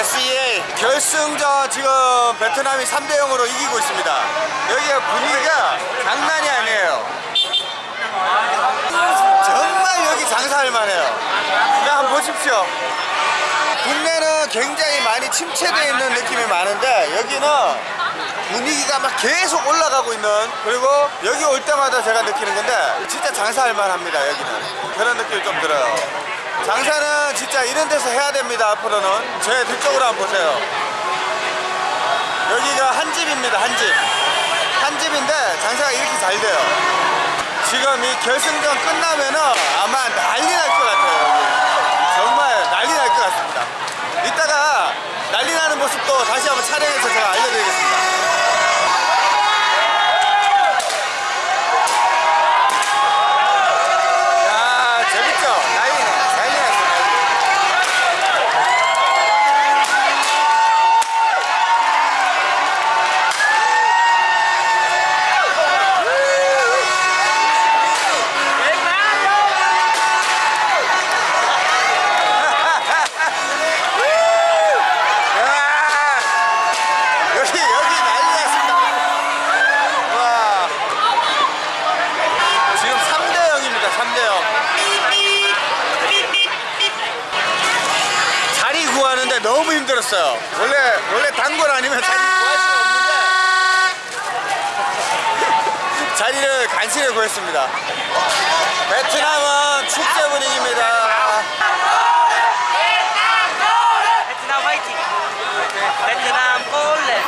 SEA 결승전 지금 베트남이 3대 0으로 이기고 있습니다. 여기가 분위기가 장난이 아니에요. 정말 여기 장사할 만해요. 그냥 한번 보십시오. 국내는 굉장히 많이 침체되어 있는 느낌이 많은데 여기는 분위기가 막 계속 올라가고 있는 그리고 여기 올 때마다 제가 느끼는 건데 진짜 장사할 만합니다 여기는 그런 느낌이 좀 들어요 장사는 진짜 이런 데서 해야 됩니다 앞으로는. 제 뒤쪽으로 한번 보세요. 여기가 한 집입니다 한집. 한 집인데 장사가 이렇게 잘 돼요. 지금 이 결승전 끝나면은 아마 난리 날 것 같아요 정말 난리 날 것 같습니다. 이따가 난리 나는 모습도 다시 한번 촬영해서 제가 알려드리겠습 0입니다 3대 0 자리 구하는데 너무 힘들었어요 원래 원래 단골 아니면 자리 구할 수가 없는데 자리를 간신히 구했습니다 베트남은 축제 분위기입니다 베트남 화이팅! 베트남 올레!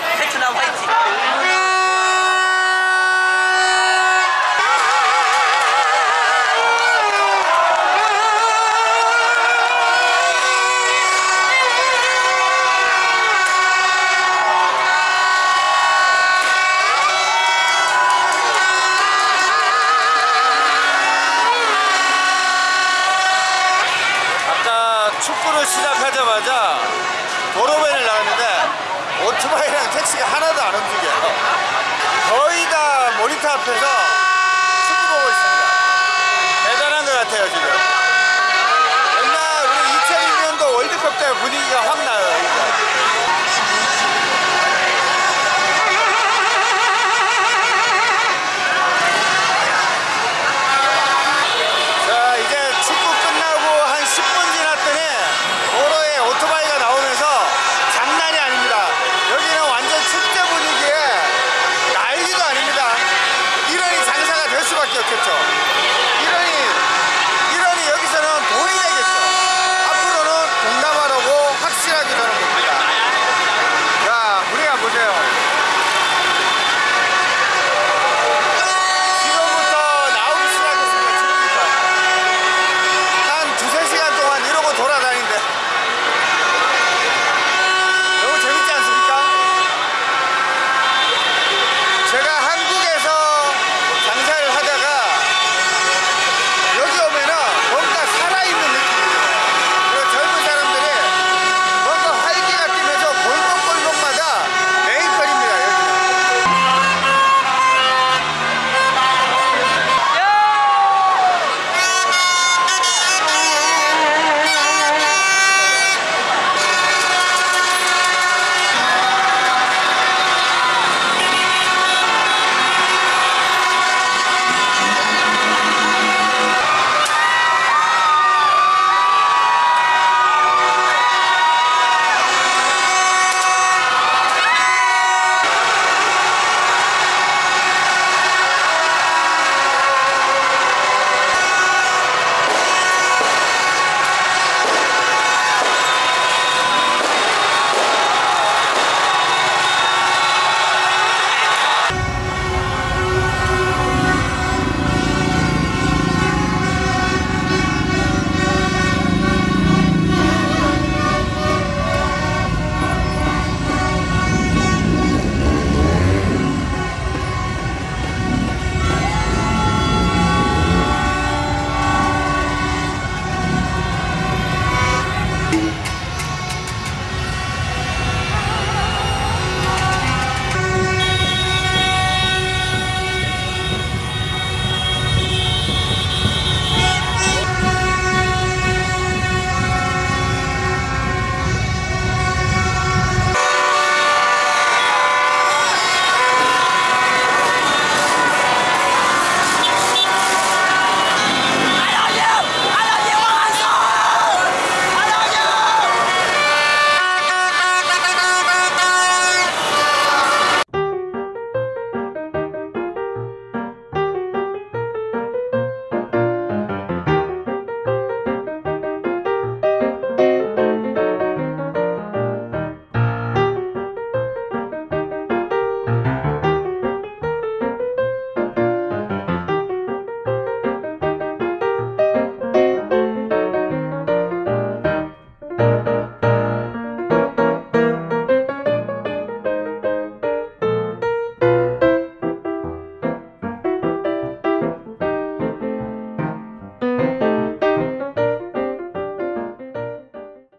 축구를 시작하자마자 도로변을 나갔는데 오토바이랑 택시가 하나도 안 움직여요. 거의 다 모니터 앞에서 축구 보고 있습니다. 대단한 것 같아요, 지금. 옛날 우리 2002년도 월드컵 때 분위기가 확 나요.